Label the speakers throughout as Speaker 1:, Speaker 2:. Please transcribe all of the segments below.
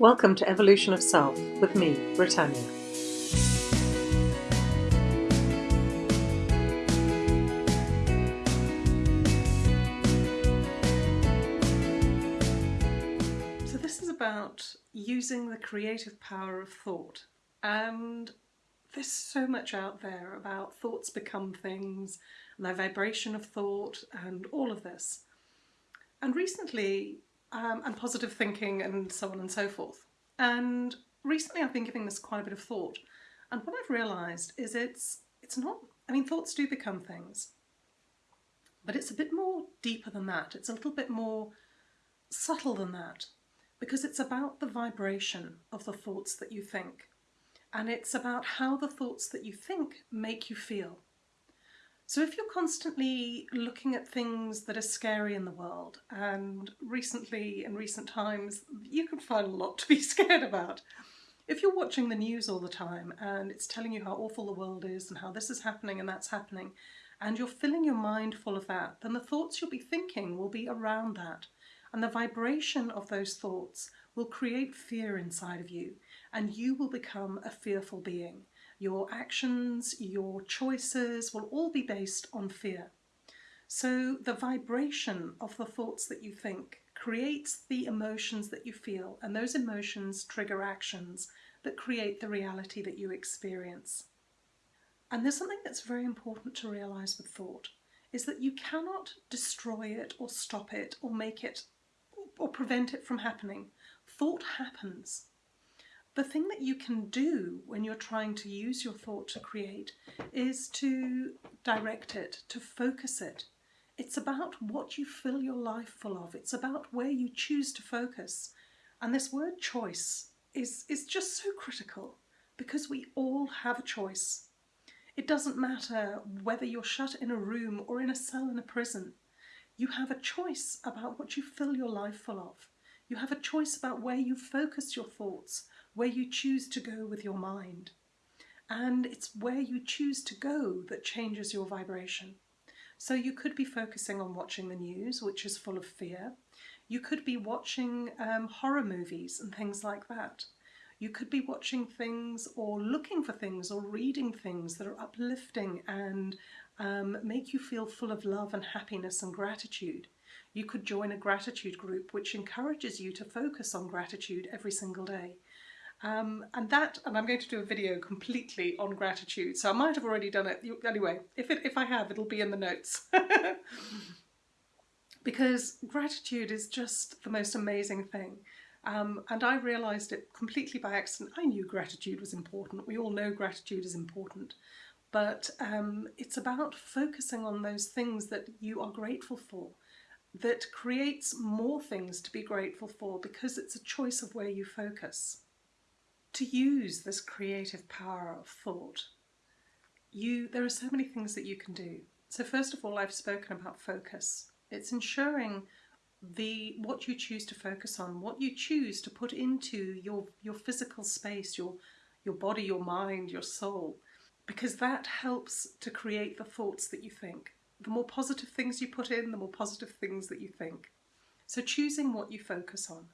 Speaker 1: Welcome to Evolution of Self with me, Brittanya. So, this is about using the creative power of thought. And there's so much out there about thoughts become things, and the vibration of thought, and all of this. And recently, um, and positive thinking and so on and so forth. And recently I've been giving this quite a bit of thought. And what I've realised is it's it's not I mean thoughts do become things. But it's a bit more deeper than that. It's a little bit more subtle than that. Because it's about the vibration of the thoughts that you think. And it's about how the thoughts that you think make you feel. So if you're constantly looking at things that are scary in the world, and recently, in recent times, you can find a lot to be scared about. If you're watching the news all the time and it's telling you how awful the world is and how this is happening and that's happening, and you're filling your mind full of that, then the thoughts you'll be thinking will be around that. And the vibration of those thoughts will create fear inside of you, and you will become a fearful being. Your actions, your choices will all be based on fear. So the vibration of the thoughts that you think creates the emotions that you feel, and those emotions trigger actions that create the reality that you experience. And there's something that's very important to realize with thought is that you cannot destroy it or stop it or make it or prevent it from happening. Thought happens. The thing that you can do when you're trying to use your thought to create is to direct it, to focus it. It's about what you fill your life full of. It's about where you choose to focus. And this word choice is, is just so critical because we all have a choice. It doesn't matter whether you're shut in a room or in a cell in a prison. You have a choice about what you fill your life full of. You have a choice about where you focus your thoughts, where you choose to go with your mind. And it's where you choose to go that changes your vibration. So you could be focusing on watching the news, which is full of fear. You could be watching um, horror movies and things like that. You could be watching things or looking for things or reading things that are uplifting and um, make you feel full of love and happiness and gratitude. You could join a gratitude group which encourages you to focus on gratitude every single day. Um, and that, and I'm going to do a video completely on gratitude, so I might have already done it. Anyway, if, it, if I have, it'll be in the notes. because gratitude is just the most amazing thing. Um, and I realised it completely by accident. I knew gratitude was important. We all know gratitude is important. But um, it's about focusing on those things that you are grateful for that creates more things to be grateful for because it's a choice of where you focus to use this creative power of thought, you there are so many things that you can do. So first of all, I've spoken about focus. It's ensuring the what you choose to focus on, what you choose to put into your your physical space, your your body, your mind, your soul, because that helps to create the thoughts that you think. The more positive things you put in, the more positive things that you think. So choosing what you focus on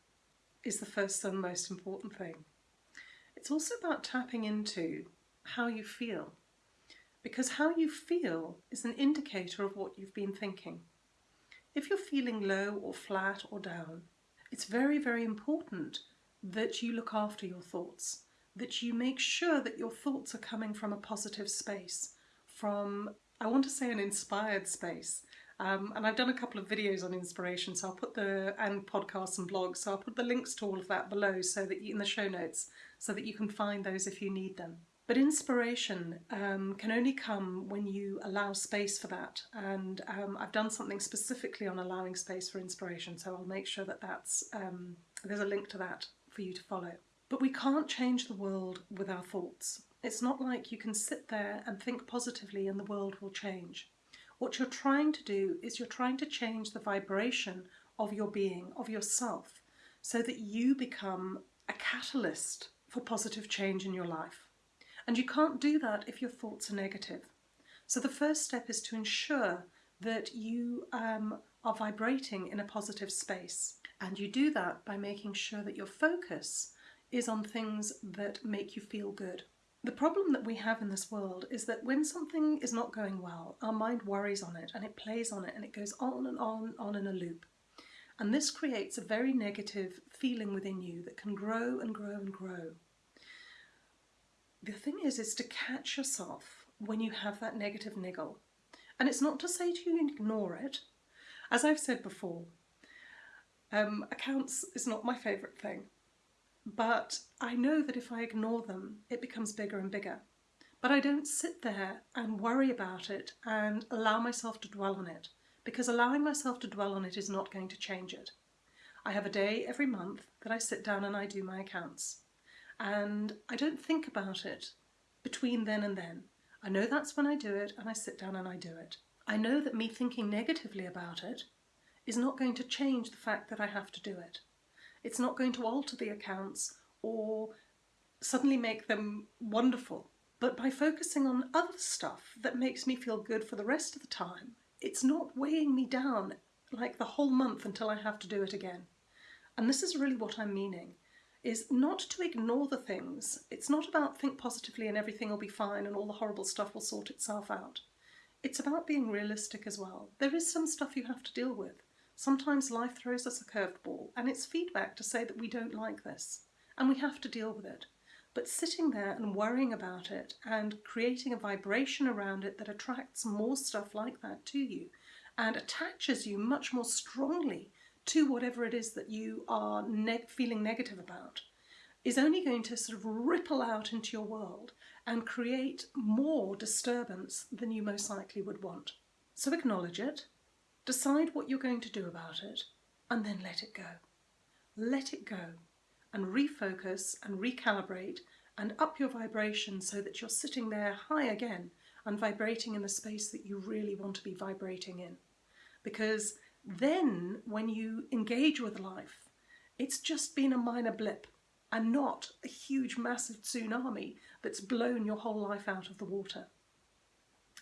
Speaker 1: is the first and most important thing. It's also about tapping into how you feel, because how you feel is an indicator of what you've been thinking. If you're feeling low or flat or down, it's very, very important that you look after your thoughts, that you make sure that your thoughts are coming from a positive space, from, I want to say an inspired space, um, and I've done a couple of videos on inspiration, so I'll put the and podcasts and blogs. So I'll put the links to all of that below, so that you, in the show notes, so that you can find those if you need them. But inspiration um, can only come when you allow space for that. And um, I've done something specifically on allowing space for inspiration, so I'll make sure that that's um, there's a link to that for you to follow. But we can't change the world with our thoughts. It's not like you can sit there and think positively and the world will change. What you're trying to do is you're trying to change the vibration of your being, of yourself, so that you become a catalyst for positive change in your life. And you can't do that if your thoughts are negative. So the first step is to ensure that you um, are vibrating in a positive space. And you do that by making sure that your focus is on things that make you feel good. The problem that we have in this world is that when something is not going well, our mind worries on it and it plays on it and it goes on and on and on in a loop. And this creates a very negative feeling within you that can grow and grow and grow. The thing is, is to catch yourself when you have that negative niggle. And it's not to say to you ignore it. As I've said before, um, accounts is not my favourite thing. But I know that if I ignore them, it becomes bigger and bigger. But I don't sit there and worry about it and allow myself to dwell on it, because allowing myself to dwell on it is not going to change it. I have a day every month that I sit down and I do my accounts. And I don't think about it between then and then. I know that's when I do it and I sit down and I do it. I know that me thinking negatively about it is not going to change the fact that I have to do it. It's not going to alter the accounts or suddenly make them wonderful. But by focusing on other stuff that makes me feel good for the rest of the time, it's not weighing me down like the whole month until I have to do it again. And this is really what I'm meaning, is not to ignore the things. It's not about think positively and everything will be fine and all the horrible stuff will sort itself out. It's about being realistic as well. There is some stuff you have to deal with. Sometimes life throws us a curveball and it's feedback to say that we don't like this and we have to deal with it. But sitting there and worrying about it and creating a vibration around it that attracts more stuff like that to you and attaches you much more strongly to whatever it is that you are ne feeling negative about is only going to sort of ripple out into your world and create more disturbance than you most likely would want. So acknowledge it, Decide what you're going to do about it and then let it go. Let it go and refocus and recalibrate and up your vibration so that you're sitting there high again and vibrating in the space that you really want to be vibrating in. Because then when you engage with life, it's just been a minor blip and not a huge massive tsunami that's blown your whole life out of the water.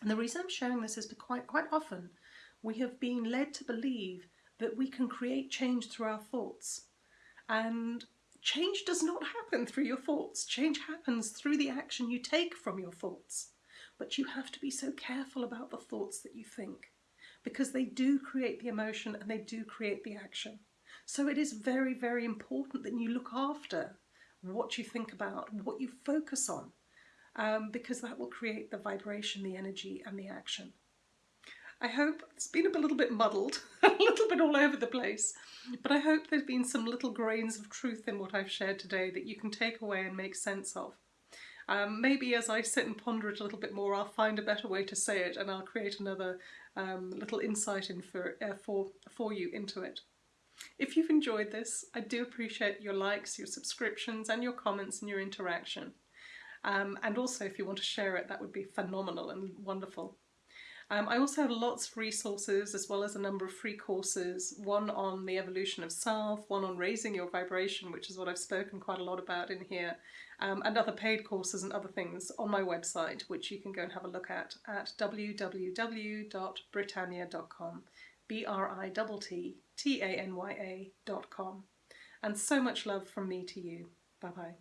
Speaker 1: And the reason I'm sharing this is quite, quite often we have been led to believe that we can create change through our thoughts. And change does not happen through your thoughts. Change happens through the action you take from your thoughts. But you have to be so careful about the thoughts that you think because they do create the emotion and they do create the action. So it is very, very important that you look after what you think about, what you focus on, um, because that will create the vibration, the energy and the action. I hope it's been a little bit muddled, a little bit all over the place, but I hope there's been some little grains of truth in what I've shared today that you can take away and make sense of. Um, maybe as I sit and ponder it a little bit more, I'll find a better way to say it and I'll create another um, little insight in for, uh, for, for you into it. If you've enjoyed this, I do appreciate your likes, your subscriptions and your comments and your interaction. Um, and also if you want to share it, that would be phenomenal and wonderful. Um, I also have lots of resources as well as a number of free courses, one on the evolution of self, one on raising your vibration, which is what I've spoken quite a lot about in here, um, and other paid courses and other things on my website, which you can go and have a look at at www.brittanya.com, B-R-I-T-T-A-N-Y-A.com. And so much love from me to you. Bye-bye.